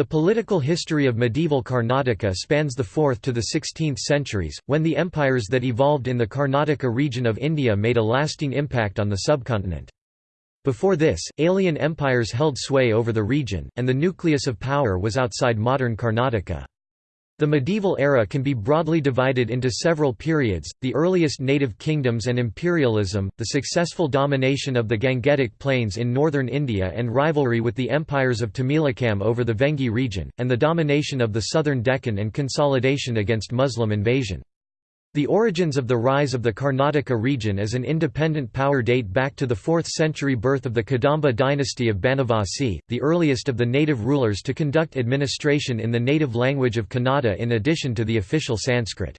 The political history of medieval Karnataka spans the 4th to the 16th centuries, when the empires that evolved in the Karnataka region of India made a lasting impact on the subcontinent. Before this, alien empires held sway over the region, and the nucleus of power was outside modern Karnataka. The medieval era can be broadly divided into several periods, the earliest native kingdoms and imperialism, the successful domination of the Gangetic Plains in northern India and rivalry with the empires of Tamilakam over the Vengi region, and the domination of the southern Deccan and consolidation against Muslim invasion. The origins of the rise of the Karnataka region as an independent power date back to the 4th century birth of the Kadamba dynasty of Banavasi, the earliest of the native rulers to conduct administration in the native language of Kannada in addition to the official Sanskrit.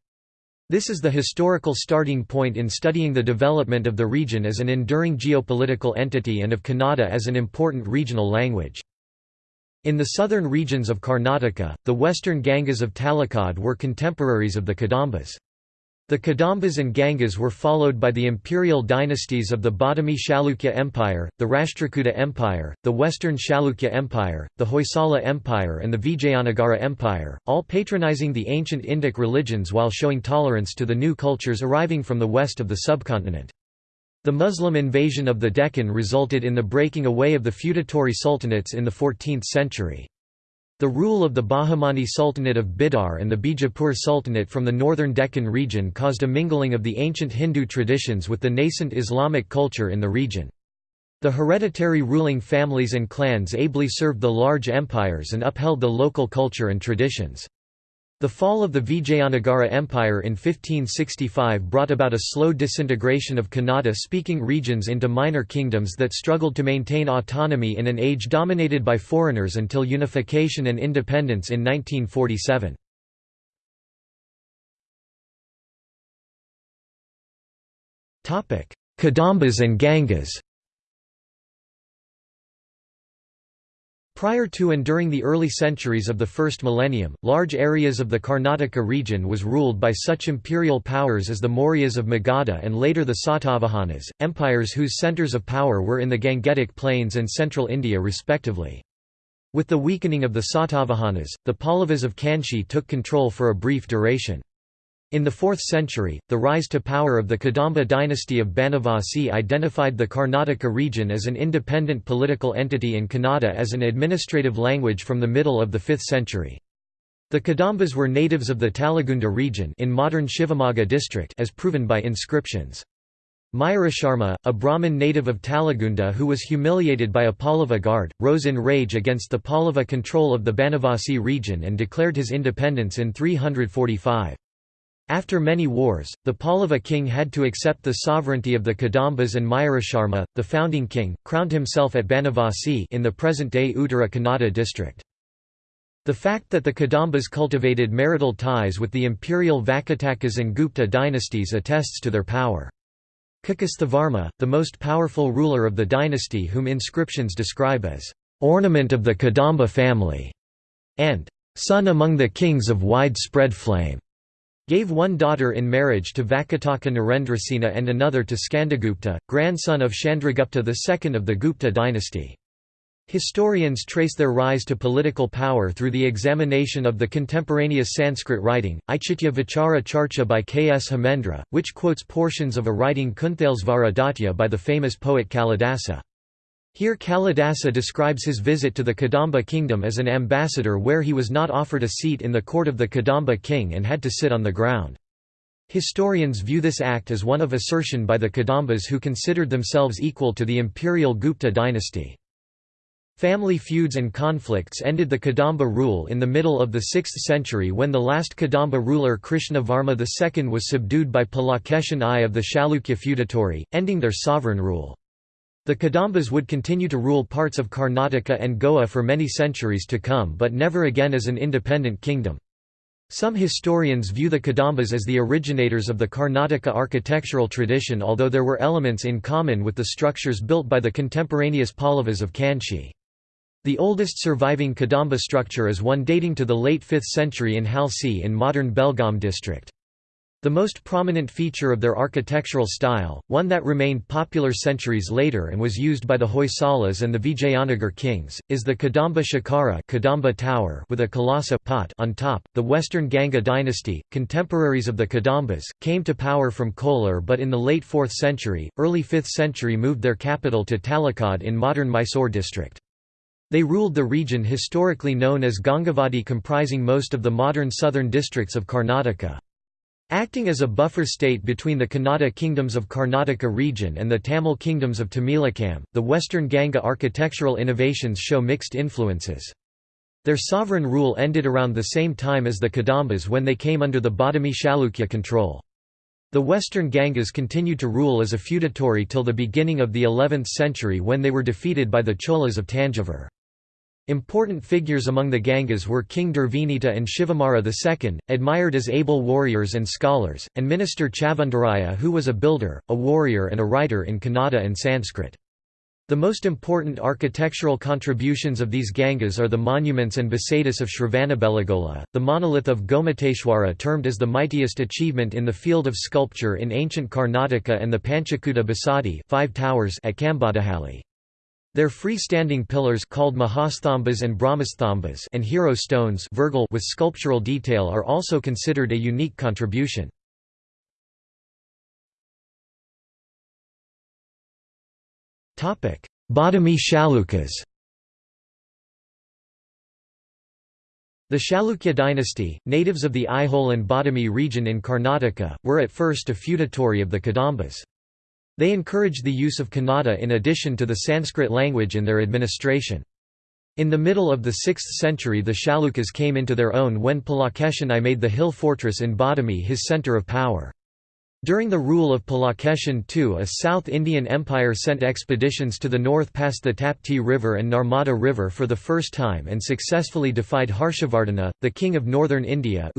This is the historical starting point in studying the development of the region as an enduring geopolitical entity and of Kannada as an important regional language. In the southern regions of Karnataka, the western Gangas of Talakad were contemporaries of the Kadambas. The Kadambas and Gangas were followed by the imperial dynasties of the Badami Chalukya Empire, the Rashtrakuta Empire, the Western Chalukya Empire, the Hoysala Empire and the Vijayanagara Empire, all patronizing the ancient Indic religions while showing tolerance to the new cultures arriving from the west of the subcontinent. The Muslim invasion of the Deccan resulted in the breaking away of the feudatory sultanates in the 14th century. The rule of the Bahmani Sultanate of Bidar and the Bijapur Sultanate from the northern Deccan region caused a mingling of the ancient Hindu traditions with the nascent Islamic culture in the region. The hereditary ruling families and clans ably served the large empires and upheld the local culture and traditions. The fall of the Vijayanagara Empire in 1565 brought about a slow disintegration of Kannada-speaking regions into minor kingdoms that struggled to maintain autonomy in an age dominated by foreigners until unification and independence in 1947. Kadambas and Gangas Prior to and during the early centuries of the first millennium, large areas of the Karnataka region was ruled by such imperial powers as the Mauryas of Magadha and later the Satavahanas, empires whose centres of power were in the Gangetic Plains and central India respectively. With the weakening of the Satavahanas, the Pallavas of Kanchi took control for a brief duration. In the 4th century, the rise to power of the Kadamba dynasty of Banavasi identified the Karnataka region as an independent political entity and Kannada as an administrative language from the middle of the 5th century. The Kadambas were natives of the Talagunda region in modern Shivamogga district as proven by inscriptions. Mayurasharma, a Brahmin native of Talagunda who was humiliated by a Pallava guard, rose in rage against the Pallava control of the Banavasi region and declared his independence in 345. After many wars, the Pallava king had to accept the sovereignty of the Kadambas and Mayurasharma, the founding king, crowned himself at Banavasi in the present-day Uttara Kannada district. The fact that the Kadambas cultivated marital ties with the imperial Vakatakas and Gupta dynasties attests to their power. Kakusthavarma, the most powerful ruler of the dynasty whom inscriptions describe as ornament of the Kadamba family, and son among the kings of widespread fame, gave one daughter in marriage to Vakataka Narendrasena and another to Skandagupta, grandson of Chandragupta II of the Gupta dynasty. Historians trace their rise to political power through the examination of the contemporaneous Sanskrit writing, Auchitya Vichara Charcha by Kshemendra, which quotes portions of a writing Kunthalesvara Datya by the famous poet Kalidasa. Here Kalidasa describes his visit to the Kadamba kingdom as an ambassador where he was not offered a seat in the court of the Kadamba king and had to sit on the ground. Historians view this act as one of assertion by the Kadambas who considered themselves equal to the imperial Gupta dynasty. Family feuds and conflicts ended the Kadamba rule in the middle of the 6th century when the last Kadamba ruler Krishnavarma II was subdued by Pulakeshin I of the Chalukya feudatory, ending their sovereign rule. The Kadambas would continue to rule parts of Karnataka and Goa for many centuries to come but never again as an independent kingdom. Some historians view the Kadambas as the originators of the Karnataka architectural tradition although there were elements in common with the structures built by the contemporaneous Pallavas of Kanchi. The oldest surviving Kadamba structure is one dating to the late 5th century in Halsi in modern Belgaum district. The most prominent feature of their architectural style, one that remained popular centuries later and was used by the Hoysalas and the Vijayanagar kings, is the Kadamba Shikhara Kadamba Tower with a kalasa pot on top. The Western Ganga dynasty, contemporaries of the Kadambas, came to power from Kolar but in the late 4th century, early 5th century moved their capital to Talakad in modern Mysore district. They ruled the region historically known as Gangavadi comprising most of the modern southern districts of Karnataka. Acting as a buffer state between the Kannada kingdoms of Karnataka region and the Tamil kingdoms of Tamilakam, the western Ganga architectural innovations show mixed influences. Their sovereign rule ended around the same time as the Kadambas when they came under the Badami Chalukya control. The western Gangas continued to rule as a feudatory till the beginning of the 11th century when they were defeated by the Cholas of Tanjavur. Important figures among the Gangas were King Durvinita and Shivamara II, admired as able warriors and scholars, and minister Chavandaraya who was a builder, a warrior and a writer in Kannada and Sanskrit. The most important architectural contributions of these Gangas are the monuments and basadis of Shravanabelagola, the monolith of Gomateshwara termed as the mightiest achievement in the field of sculpture in ancient Karnataka and the Panchakuta Basadi five towers at Kambadahalli. Their free-standing pillars called Mahasthambas and Brahmasthambas and hero stones with sculptural detail are also considered a unique contribution. Badami Chalukyas The Chalukya dynasty, natives of the Aihole and Badami region in Karnataka, were at first a feudatory of the Kadambas. They encouraged the use of Kannada in addition to the Sanskrit language in their administration. In the middle of the 6th century the Chalukyas came into their own when Pulakeshin I made the hill fortress in Badami his centre of power. During the rule of Pulakeshin II a South Indian Empire sent expeditions to the north past the Tapti River and Narmada River for the first time and successfully defied Harshavardhana, the king of northern India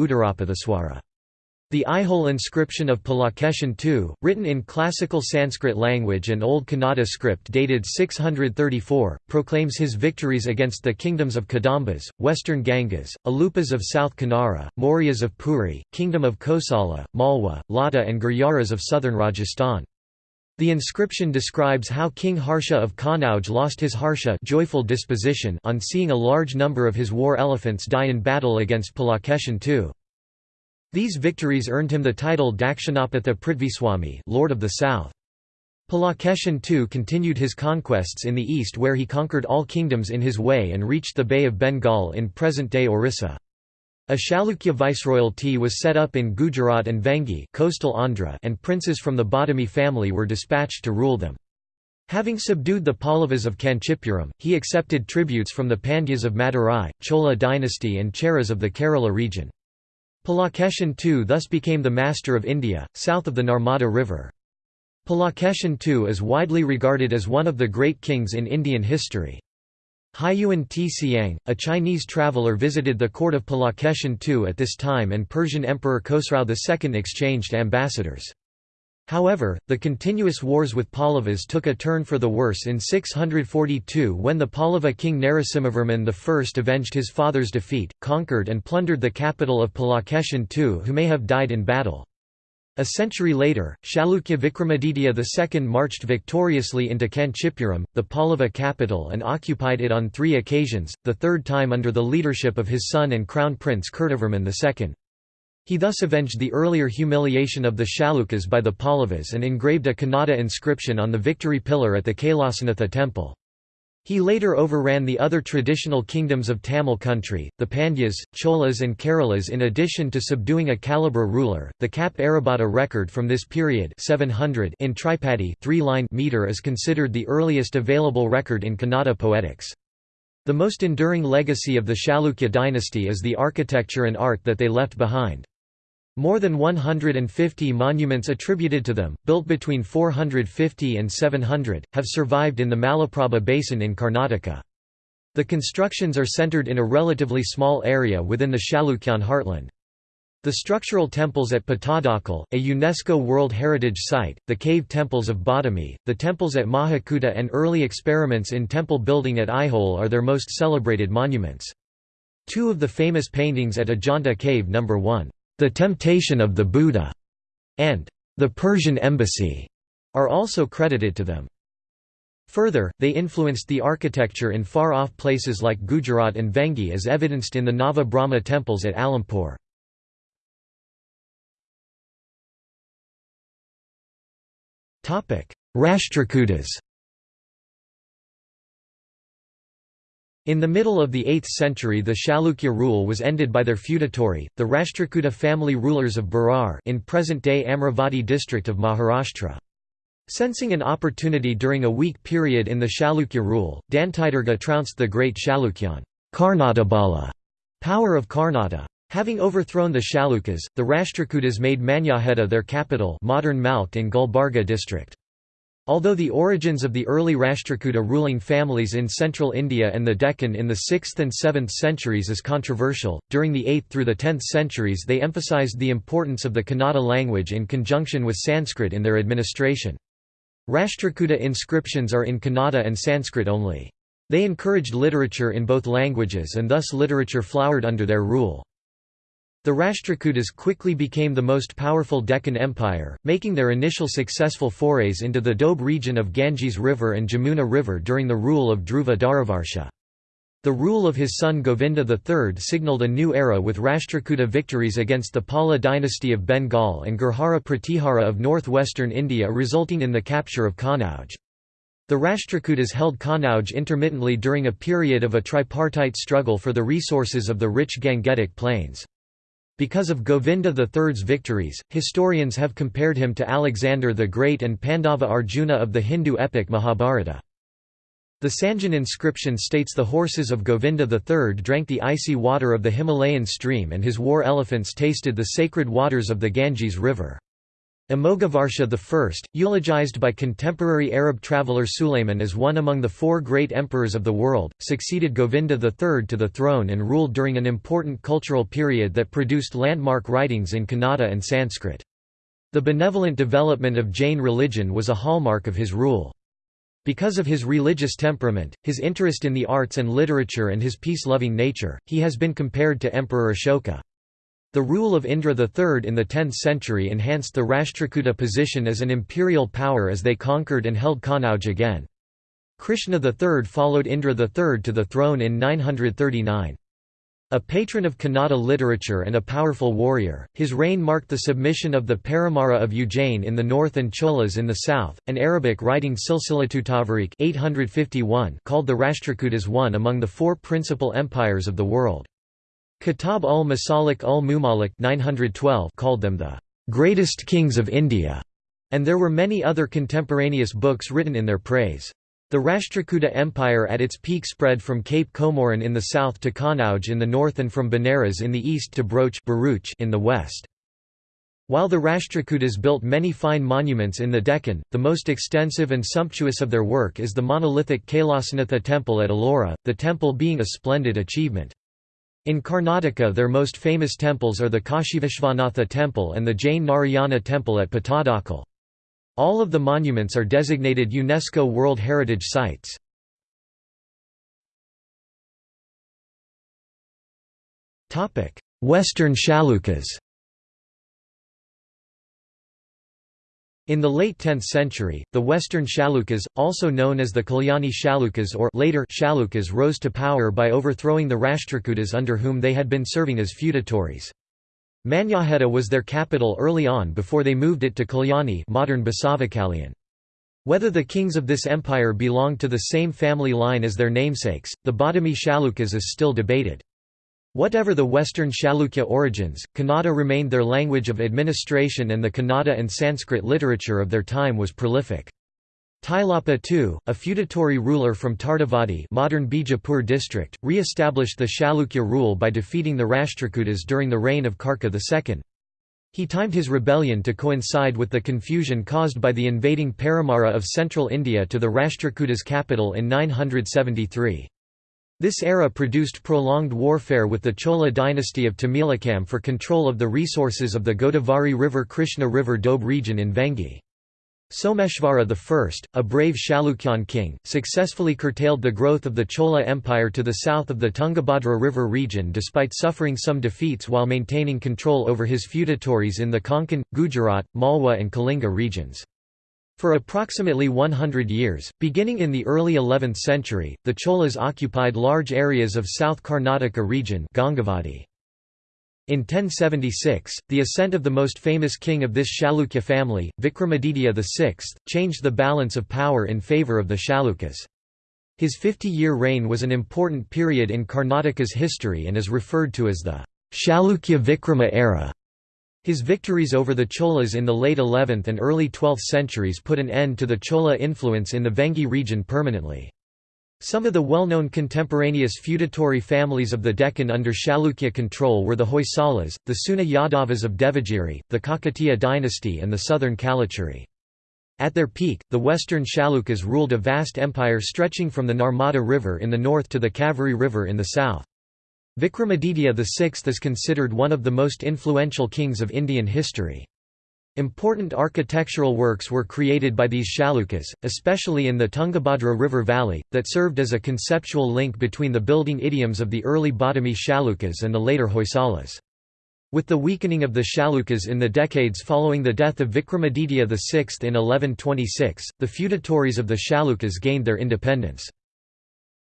the Aihole inscription of Pulakeshin II, written in classical Sanskrit language and Old Kannada script dated 634, proclaims his victories against the kingdoms of Kadambas, western Gangas, Alupas of South Kanara, Mauryas of Puri, kingdom of Kosala, Malwa, Lata and Gurjaras of southern Rajasthan. The inscription describes how King Harsha of Kanauj lost his harsha joyful disposition on seeing a large number of his war elephants die in battle against Pulakeshin II. These victories earned him the title Dakshinapatha Prithviswami Lord of the South. Pulakeshin II continued his conquests in the east where he conquered all kingdoms in his way and reached the Bay of Bengal in present-day Orissa. A Chalukya viceroyalty was set up in Gujarat and Vengi coastal Andhra and princes from the Badami family were dispatched to rule them. Having subdued the Pallavas of Kanchipuram, he accepted tributes from the Pandyas of Madurai, Chola dynasty and Cheras of the Kerala region. Pulakeshin II thus became the master of India, south of the Narmada River. Pulakeshin II is widely regarded as one of the great kings in Indian history. Hiuen Tsang, a Chinese traveller visited the court of Pulakeshin II at this time and Persian Emperor Khosrau II exchanged ambassadors. However, the continuous wars with Pallavas took a turn for the worse in 642 when the Pallava king Narasimhavarman I avenged his father's defeat, conquered and plundered the capital of Pulakeshin II who may have died in battle. A century later, Chalukya Vikramaditya II marched victoriously into Kanchipuram, the Pallava capital and occupied it on three occasions, the third time under the leadership of his son and crown prince Kirtivarman II. He thus avenged the earlier humiliation of the Chalukyas by the Pallavas and engraved a Kannada inscription on the victory pillar at the Kailasanatha temple. He later overran the other traditional kingdoms of Tamil country, the Pandyas, Cholas and Keralas in addition to subduing a Kalabhra ruler. The Kappe Arabhatta record from this period 700 in Tripadi three-line meter is considered the earliest available record in Kannada poetics. The most enduring legacy of the Chalukya dynasty is the architecture and art that they left behind. More than 150 monuments attributed to them, built between 450 and 700, have survived in the Malaprabha Basin in Karnataka. The constructions are centered in a relatively small area within the Chalukyan heartland. The structural temples at Pattadakal, a UNESCO World Heritage Site, the cave temples of Badami, the temples at Mahakuta and early experiments in temple building at Aihole are their most celebrated monuments. Two of the famous paintings at Ajanta Cave No. 1 the Temptation of the Buddha and the Persian embassy are also credited to them. Further, they influenced the architecture in far-off places like Gujarat and Vengi as evidenced in the Nava Brahma temples at Alampur. Rashtrakutas In the middle of the 8th century the Chalukya rule was ended by their feudatory, the Rashtrakuta family rulers of Berar in present-day Amravati district of Maharashtra. Sensing an opportunity during a weak period in the Chalukya rule, Dantidurga trounced the great Chalukyan Karnatabala power of Karnata. Having overthrown the Chalukyas, the Rashtrakutas made Manyakheta their capital modern Malkh in Gulbarga district. Although the origins of the early Rashtrakuta ruling families in central India and the Deccan in the 6th and 7th centuries is controversial, during the 8th through the 10th centuries they emphasized the importance of the Kannada language in conjunction with Sanskrit in their administration. Rashtrakuta inscriptions are in Kannada and Sanskrit only. They encouraged literature in both languages and thus literature flowered under their rule. The Rashtrakutas quickly became the most powerful Deccan Empire, making their initial successful forays into the Doab region of Ganges River and Jamuna River during the rule of Dhruva Dharavarsha. The rule of his son Govinda III signalled a new era with Rashtrakuta victories against the Pala dynasty of Bengal and Gurjara Pratihara of northwestern India resulting in the capture of Kannauj. The Rashtrakutas held Kannauj intermittently during a period of a tripartite struggle for the resources of the rich Gangetic plains. Because of Govinda III's victories, historians have compared him to Alexander the Great and Pandava Arjuna of the Hindu epic Mahabharata. The Sanjan inscription states the horses of Govinda III drank the icy water of the Himalayan stream and his war elephants tasted the sacred waters of the Ganges River. Amoghavarsha I, eulogized by contemporary Arab traveller Sulayman as one among the four great emperors of the world, succeeded Govinda III to the throne and ruled during an important cultural period that produced landmark writings in Kannada and Sanskrit. The benevolent development of Jain religion was a hallmark of his rule. Because of his religious temperament, his interest in the arts and literature and his peace-loving nature, he has been compared to Emperor Ashoka. The rule of Indra III in the 10th century enhanced the Rashtrakuta position as an imperial power as they conquered and held Kannauj again. Krishna III followed Indra III to the throne in 939. A patron of Kannada literature and a powerful warrior, his reign marked the submission of the Paramara of Ujjain in the north and Cholas in the south. An Arabic writing Silsilatut 851 called the Rashtrakutas one among the four principal empires of the world. Kitab ul Masalik ul Mumalik 912 called them the greatest kings of India, and there were many other contemporaneous books written in their praise. The Rashtrakuta Empire at its peak spread from Cape Comorin in the south to Kanauj in the north and from Benares in the east to Broach in the west. While the Rashtrakutas built many fine monuments in the Deccan, the most extensive and sumptuous of their work is the monolithic Kailasanatha temple at Ellora, the temple being a splendid achievement. In Karnataka their most famous temples are the Kashivishvanatha temple and the Jain Narayana temple at Pattadakal. All of the monuments are designated UNESCO World Heritage Sites. Western Chalukyas In the late 10th century, the Western Chalukyas, also known as the Kalyani Chalukyas or later Chalukyas rose to power by overthrowing the Rashtrakutas under whom they had been serving as feudatories. Manyakheta was their capital early on before they moved it to Kalyani modern Basavakalyan. Whether the kings of this empire belonged to the same family line as their namesakes, the Badami Chalukyas is still debated. Whatever the Western Chalukya origins, Kannada remained their language of administration and the Kannada and Sanskrit literature of their time was prolific. Tailapa II, a feudatory ruler from Tardavadi modern Bijapur district, re-established the Chalukya rule by defeating the Rashtrakutas during the reign of Karka II. He timed his rebellion to coincide with the confusion caused by the invading Paramara of central India to the Rashtrakutas' capital in 973. This era produced prolonged warfare with the Chola dynasty of Tamilakam for control of the resources of the Godavari River Krishna River Doab region in Vengi. Someshvara I, a brave Chalukyan king, successfully curtailed the growth of the Chola Empire to the south of the Tungabhadra River region despite suffering some defeats while maintaining control over his feudatories in the Konkan, Gujarat, Malwa and Kalinga regions. For approximately 100 years, beginning in the early 11th century, the Cholas occupied large areas of South Karnataka region Gangavadi. In 1076, the ascent of the most famous king of this Chalukya family, Vikramaditya VI, changed the balance of power in favour of the Chalukyas. His 50-year reign was an important period in Karnataka's history and is referred to as the Chalukya Vikrama era. His victories over the Cholas in the late 11th and early 12th centuries put an end to the Chola influence in the Vengi region permanently. Some of the well-known contemporaneous feudatory families of the Deccan under Chalukya control were the Hoysalas, the Seuna Yadavas of Devagiri, the Kakatiya dynasty and the southern Kalachuri. At their peak, the western Chalukyas ruled a vast empire stretching from the Narmada River in the north to the Kaveri River in the south. Vikramaditya VI is considered one of the most influential kings of Indian history. Important architectural works were created by these Chalukyas, especially in the Tungabhadra River valley, that served as a conceptual link between the building idioms of the early Badami Chalukyas and the later Hoysalas. With the weakening of the Chalukyas in the decades following the death of Vikramaditya VI in 1126, the feudatories of the Chalukyas gained their independence.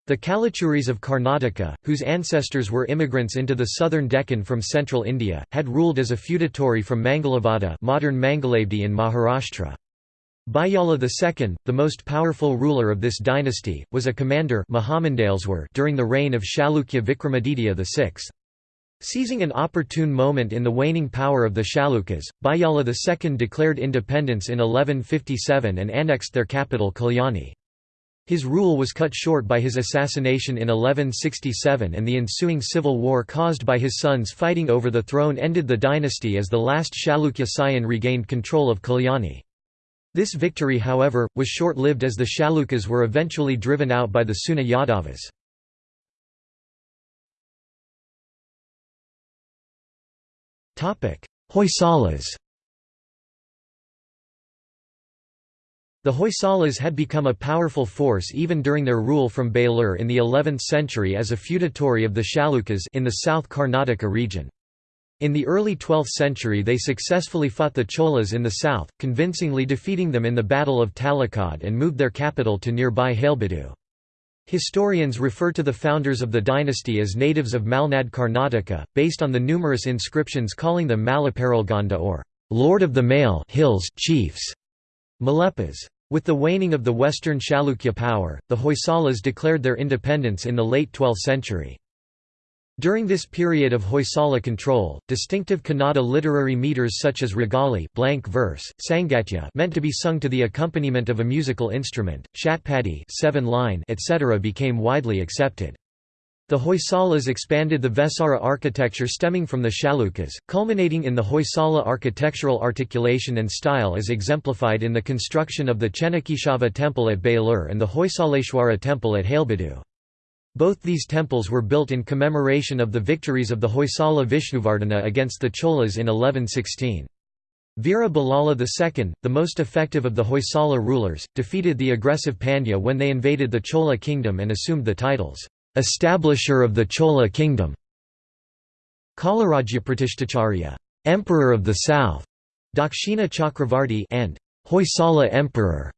The Kalachuris of Karnataka, whose ancestors were immigrants into the southern Deccan from central India, had ruled as a feudatory from Mangalavada modern Mangalavdi in Maharashtra. Bijjala II, the most powerful ruler of this dynasty, was a commander during the reign of Chalukya Vikramaditya VI. Seizing an opportune moment in the waning power of the Chalukyas, Bijjala II declared independence in 1157 and annexed their capital Kalyani. His rule was cut short by his assassination in 1167 and the ensuing civil war caused by his sons fighting over the throne ended the dynasty as the last Chalukya Sayan regained control of Kalyani. This victory however, was short-lived as the Chalukyas were eventually driven out by the Seuna Yadavas. Hoysalas The Hoysalas had become a powerful force even during their rule from Belur in the 11th century as a feudatory of the Chalukyas in the South Karnataka region. In the early 12th century they successfully fought the Cholas in the south, convincingly defeating them in the Battle of Talakad and moved their capital to nearby Halebeedu. Historians refer to the founders of the dynasty as natives of Malnad Karnataka, based on the numerous inscriptions calling them Malaparalganda or Lord of the Male Hills Chiefs, Malepas. With the waning of the western Chalukya power, the Hoysalas declared their independence in the late 12th century. During this period of Hoysala control, distinctive Kannada literary meters such as Ragali blank verse, Sangatya meant to be sung to the accompaniment of a musical instrument, Shatpadi seven line, etc. became widely accepted. The Hoysalas expanded the Vesara architecture stemming from the Chalukyas, culminating in the Hoysala architectural articulation and style as exemplified in the construction of the Chennakeshava temple at Belur and the Hoysaleshwara temple at Halebeedu. Both these temples were built in commemoration of the victories of the Hoysala Vishnuvardhana against the Cholas in 1116. Veera Ballala II, the most effective of the Hoysala rulers, defeated the aggressive Pandya when they invaded the Chola kingdom and assumed the titles establisher of the Chola kingdom, Kalarajyapratishtacharya, Emperor of the South, Dakshina Chakravarti, and Hoysala Emperor,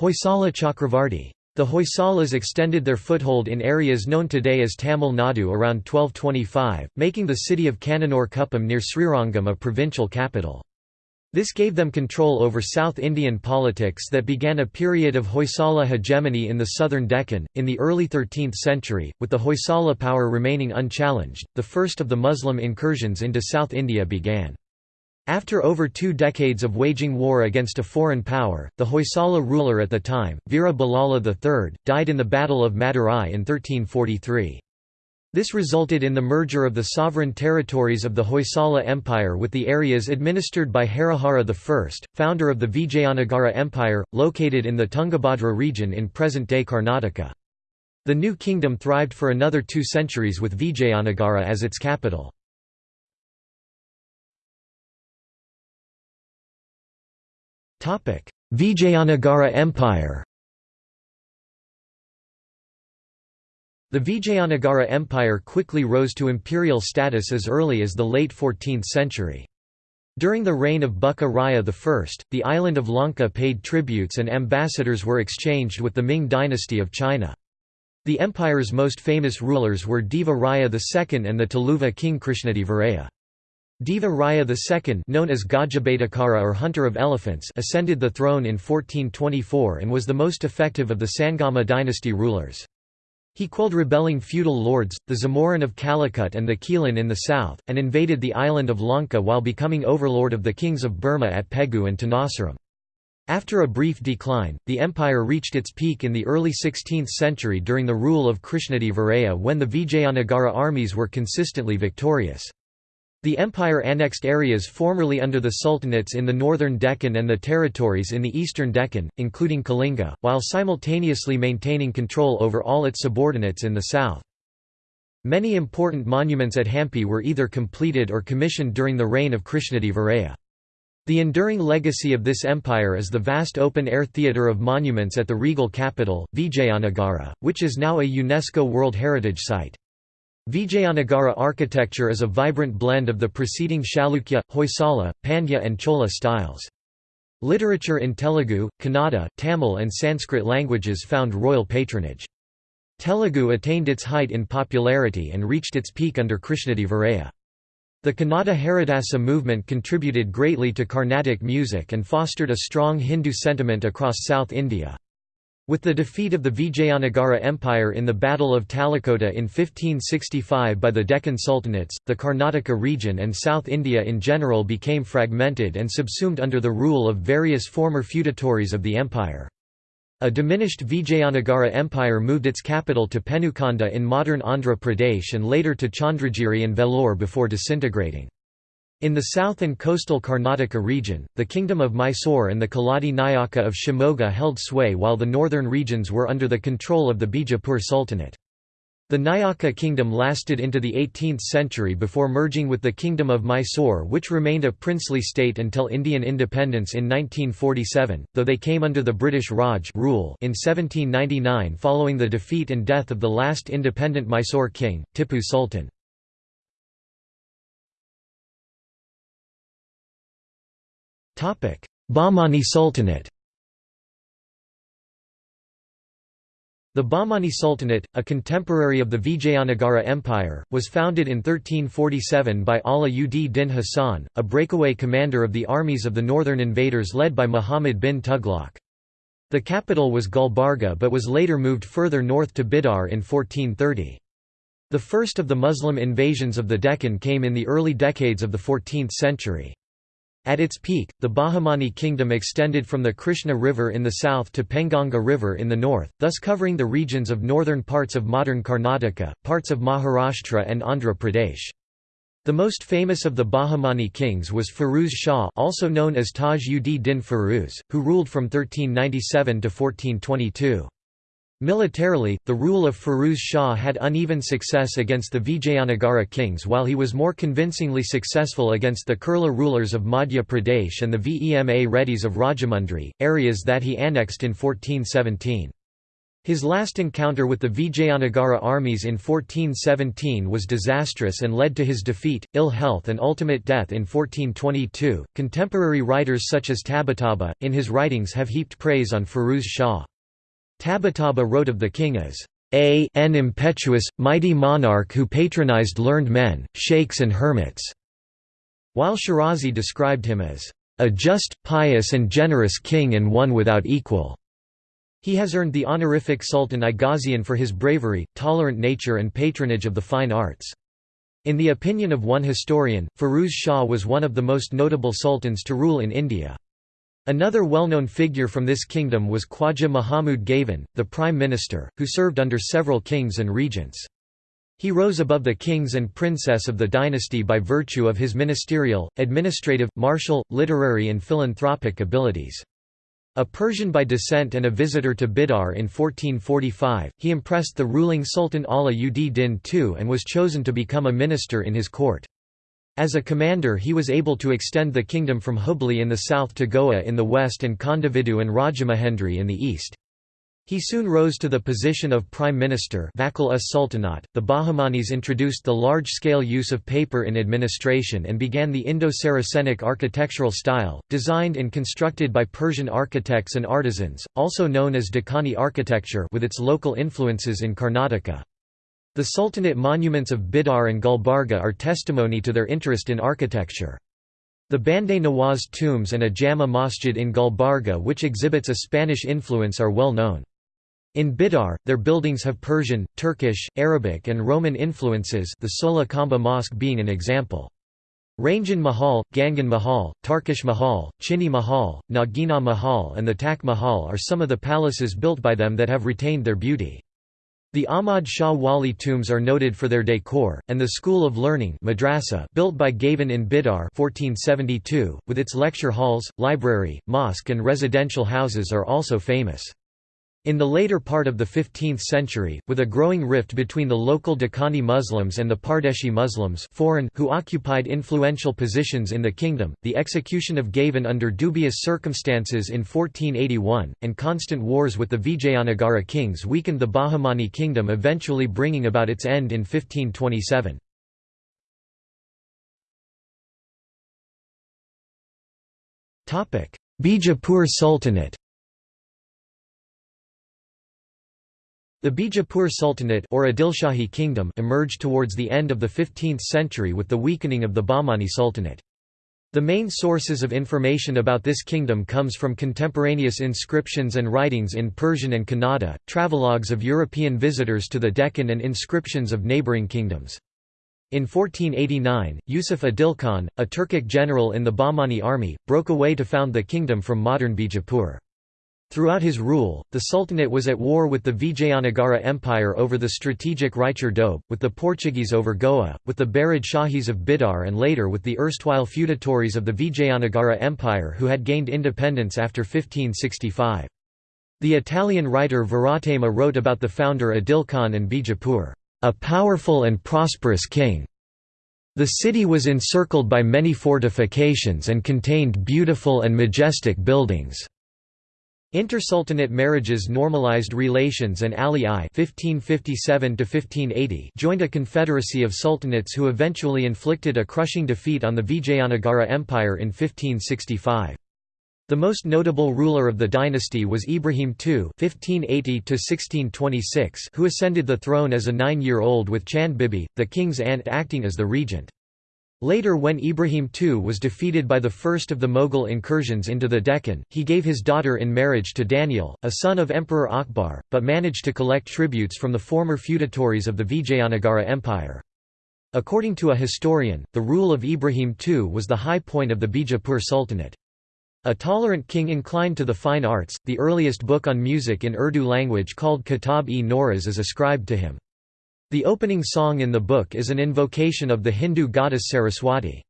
Hoysala Chakravarti. The Hoysalas extended their foothold in areas known today as Tamil Nadu around 1225, making the city of Kannanur Kuppam near Srirangam a provincial capital. This gave them control over South Indian politics that began a period of Hoysala hegemony in the southern Deccan. In the early 13th century, with the Hoysala power remaining unchallenged, the first of the Muslim incursions into South India began. After over two decades of waging war against a foreign power, the Hoysala ruler at the time, Veera Ballala III, died in the Battle of Madurai in 1343. This resulted in the merger of the sovereign territories of the Hoysala Empire with the areas administered by Harihara I, founder of the Vijayanagara Empire, located in the Tungabhadra region in present-day Karnataka. The new kingdom thrived for another two centuries with Vijayanagara as its capital. Vijayanagara Empire The Vijayanagara Empire quickly rose to imperial status as early as the late 14th century. During the reign of Bukka Raya I, the island of Lanka paid tributes and ambassadors were exchanged with the Ming dynasty of China. The empire's most famous rulers were Deva Raya II and the Tuluva king Krishnadevaraya. Deva Raya II known as Gajabatakara or Hunter of Elephants ascended the throne in 1424 and was the most effective of the Sangama dynasty rulers. He quelled rebelling feudal lords, the Zamorin of Calicut and the Quilon in the south, and invaded the island of Lanka while becoming overlord of the kings of Burma at Pegu and Tenasserim. After a brief decline, the empire reached its peak in the early 16th century during the rule of Krishnadevaraya when the Vijayanagara armies were consistently victorious. The empire annexed areas formerly under the sultanates in the northern Deccan and the territories in the eastern Deccan, including Kalinga, while simultaneously maintaining control over all its subordinates in the south. Many important monuments at Hampi were either completed or commissioned during the reign of Krishnadevaraya. The enduring legacy of this empire is the vast open-air theatre of monuments at the regal capital, Vijayanagara, which is now a UNESCO World Heritage Site. Vijayanagara architecture is a vibrant blend of the preceding Chalukya, Hoysala, Pandya and Chola styles. Literature in Telugu, Kannada, Tamil and Sanskrit languages found royal patronage. Telugu attained its height in popularity and reached its peak under Krishnadevaraya. The Kannada Haridasa movement contributed greatly to Carnatic music and fostered a strong Hindu sentiment across South India. With the defeat of the Vijayanagara Empire in the Battle of Talikota in 1565 by the Deccan Sultanates, the Karnataka region and South India in general became fragmented and subsumed under the rule of various former feudatories of the empire. A diminished Vijayanagara Empire moved its capital to Penukonda in modern Andhra Pradesh and later to Chandragiri and Vellore before disintegrating. In the south and coastal Karnataka region, the kingdom of Mysore and the Keladi Nayaka of Shimoga held sway while the northern regions were under the control of the Bijapur Sultanate. The Nayaka kingdom lasted into the 18th century before merging with the Kingdom of Mysore which remained a princely state until Indian independence in 1947, though they came under the British Raj rule in 1799 following the defeat and death of the last independent Mysore king, Tipu Sultan. Bahmani Sultanate The Bahmani Sultanate, a contemporary of the Vijayanagara Empire, was founded in 1347 by Ala ud Din Hasan, a breakaway commander of the armies of the northern invaders led by Muhammad bin Tughlaq. The capital was Gulbarga but was later moved further north to Bidar in 1430. The first of the Muslim invasions of the Deccan came in the early decades of the 14th century. At its peak, the Bahmani kingdom extended from the Krishna River in the south to Penganga River in the north, thus covering the regions of northern parts of modern Karnataka, parts of Maharashtra and Andhra Pradesh. The most famous of the Bahmani kings was Firuz Shah also known as Taj ud Din Firuz, who ruled from 1397 to 1422. Militarily, the rule of Firuz Shah had uneven success against the Vijayanagara kings while he was more convincingly successful against the Kherla rulers of Madhya Pradesh and the Vema Reddys of Rajahmundry, areas that he annexed in 1417. His last encounter with the Vijayanagara armies in 1417 was disastrous and led to his defeat, ill health, and ultimate death in 1422. Contemporary writers such as Tabatabai, in his writings, have heaped praise on Firuz Shah. Tabatabai wrote of the king as a an impetuous, mighty monarch who patronized learned men, sheikhs and hermits", while Shirazi described him as a just, pious and generous king and one without equal. He has earned the honorific Sultan i Ghazian for his bravery, tolerant nature and patronage of the fine arts. In the opinion of one historian, Firuz Shah was one of the most notable sultans to rule in India. Another well-known figure from this kingdom was Khwaja Mahmud Gavan, the prime minister, who served under several kings and regents. He rose above the kings and princess of the dynasty by virtue of his ministerial, administrative, martial, literary and philanthropic abilities. A Persian by descent and a visitor to Bidar in 1445, he impressed the ruling Sultan Ala ud Din II and was chosen to become a minister in his court. As a commander he was able to extend the kingdom from Hubli in the south to Goa in the west and Kondavidu and Rajamahendri in the east. He soon rose to the position of prime minister. The Bahmanis introduced the large-scale use of paper in administration and began the Indo-Saracenic architectural style, designed and constructed by Persian architects and artisans, also known as Deccani architecture with its local influences in Karnataka. The Sultanate monuments of Bidar and Gulbarga are testimony to their interest in architecture. The Bande Nawaz tombs and a Jama Masjid in Gulbarga which exhibits a Spanish influence are well known. In Bidar, their buildings have Persian, Turkish, Arabic and Roman influences the Sola Khamba Mosque being an example. Ranjan Mahal, Gagan Mahal, Tarkash Mahal, Chini Mahal, Nagina Mahal and the Tak Mahal are some of the palaces built by them that have retained their beauty. The Ahmad Shah Wali tombs are noted for their decor, and the School of Learning madrasa built by Gavan in Bidar 1472, with its lecture halls, library, mosque and residential houses are also famous. In the later part of the 15th century, with a growing rift between the local Deccani Muslims and the Pardeshi Muslims foreign who occupied influential positions in the kingdom, the execution of Gavan under dubious circumstances in 1481, and constant wars with the Vijayanagara kings weakened the Bahmani kingdom eventually bringing about its end in 1527. Bijapur Sultanate The Bijapur Sultanate or Adilshahi kingdom emerged towards the end of the 15th century with the weakening of the Bahmani Sultanate. The main sources of information about this kingdom comes from contemporaneous inscriptions and writings in Persian and Kannada, travelogues of European visitors to the Deccan and inscriptions of neighbouring kingdoms. In 1489, Yusuf Adil Khan, a Turkic general in the Bahmani army, broke away to found the kingdom from modern Bijapur. Throughout his rule, the Sultanate was at war with the Vijayanagara Empire over the strategic Raichur Doab, with the Portuguese over Goa, with the Barid Shahis of Bidar and later with the erstwhile feudatories of the Vijayanagara Empire who had gained independence after 1565. The Italian writer Varthema wrote about the founder Adil Khan and Bijapur, "...a powerful and prosperous king." The city was encircled by many fortifications and contained beautiful and majestic buildings. Intersultanate marriages normalized relations and Ali I (1557–1580) joined a confederacy of sultanates who eventually inflicted a crushing defeat on the Vijayanagara Empire in 1565. The most notable ruler of the dynasty was Ibrahim II (1580–1626), who ascended the throne as a nine-year-old with Chand Bibi, the king's aunt, acting as the regent. Later when Ibrahim II was defeated by the first of the Mughal incursions into the Deccan, he gave his daughter in marriage to Daniel, a son of Emperor Akbar, but managed to collect tributes from the former feudatories of the Vijayanagara Empire. According to a historian, the rule of Ibrahim II was the high point of the Bijapur Sultanate. A tolerant king inclined to the fine arts, the earliest book on music in Urdu language called Kitab-e-Navras is ascribed to him. The opening song in the book is an invocation of the Hindu goddess Saraswati.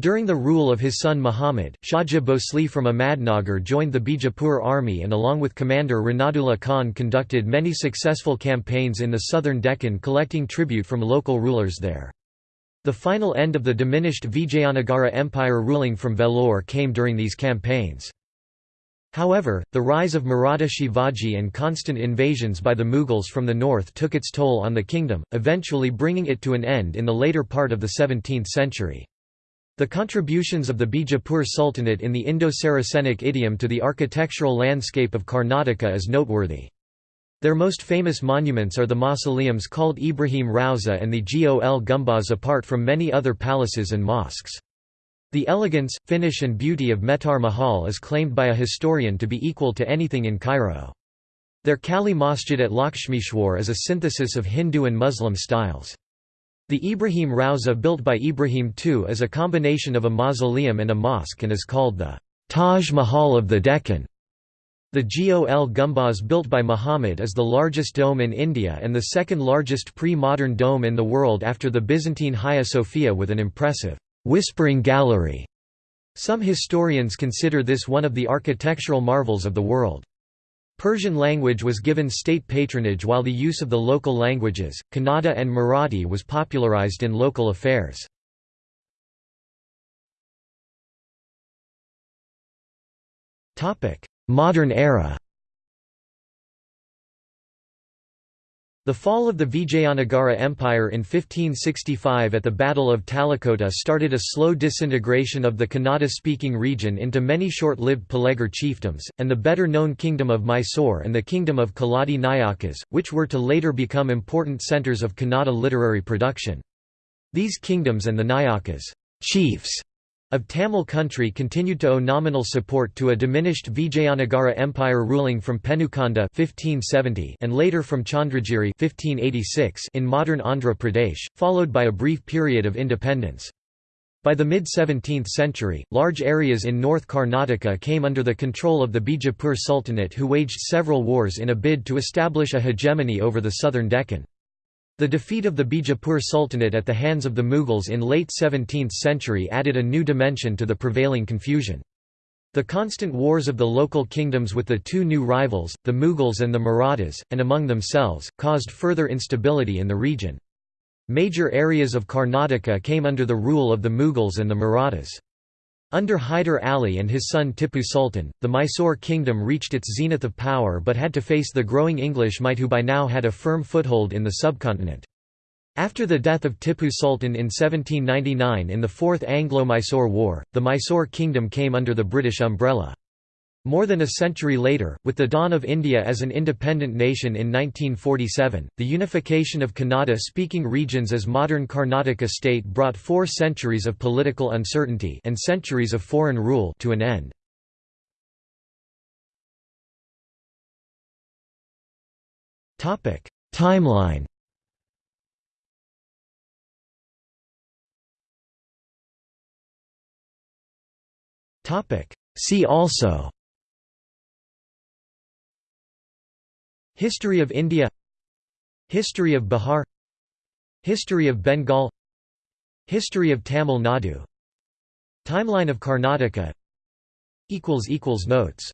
During the rule of his son Muhammad, Shahaji Bhosle from Ahmadnagar joined the Bijapur army and along with commander Ranadullah Khan conducted many successful campaigns in the southern Deccan collecting tribute from local rulers there. The final end of the diminished Vijayanagara Empire ruling from Vellore came during these campaigns. However, the rise of Maratha Shivaji and constant invasions by the Mughals from the north took its toll on the kingdom, eventually bringing it to an end in the later part of the 17th century. The contributions of the Bijapur Sultanate in the Indo-Saracenic idiom to the architectural landscape of Karnataka is noteworthy. Their most famous monuments are the mausoleums called Ibrahim Rauza and the Gol Gumbaz apart from many other palaces and mosques. The elegance, finish and beauty of Mehtar Mahal is claimed by a historian to be equal to anything in Cairo. Their Kali Masjid at Lakshmeshwar is a synthesis of Hindu and Muslim styles. The Ibrahim Rauza built by Ibrahim II is a combination of a mausoleum and a mosque and is called the Taj Mahal of the Deccan. The Gol Gumbaz built by Muhammad is the largest dome in India and the second largest pre-modern dome in the world after the Byzantine Hagia Sophia with an impressive Whispering Gallery. Some historians consider this one of the architectural marvels of the world. Persian language was given state patronage while the use of the local languages, Kannada and Marathi was popularized in local affairs. Modern era The fall of the Vijayanagara Empire in 1565 at the Battle of Talikota started a slow disintegration of the Kannada-speaking region into many short-lived Palegar chiefdoms, and the better-known Kingdom of Mysore and the Kingdom of Keladi Nayakas, which were to later become important centres of Kannada literary production. These kingdoms and the Nayakas chiefs of Tamil country continued to owe nominal support to a diminished Vijayanagara Empire ruling from Penukonda 1570 and later from Chandragiri 1586 in modern Andhra Pradesh, followed by a brief period of independence. By the mid-17th century, large areas in North Karnataka came under the control of the Bijapur Sultanate who waged several wars in a bid to establish a hegemony over the southern Deccan. The defeat of the Bijapur Sultanate at the hands of the Mughals in late 17th century added a new dimension to the prevailing confusion. The constant wars of the local kingdoms with the two new rivals, the Mughals and the Marathas, and among themselves, caused further instability in the region. Major areas of Karnataka came under the rule of the Mughals and the Marathas. Under Hyder Ali and his son Tippu Sultan, the Mysore kingdom reached its zenith of power but had to face the growing English might who by now had a firm foothold in the subcontinent. After the death of Tippu Sultan in 1799 in the Fourth Anglo-Mysore War, the Mysore kingdom came under the British umbrella. More than a century later, with the dawn of India as an independent nation in 1947, the unification of Kannada-speaking regions as modern Karnataka state brought four centuries of political uncertainty and centuries of foreign rule to an end. Timeline See also History of India. History of Bihar. History of Bengal. History of Tamil Nadu. Timeline of Karnataka. Notes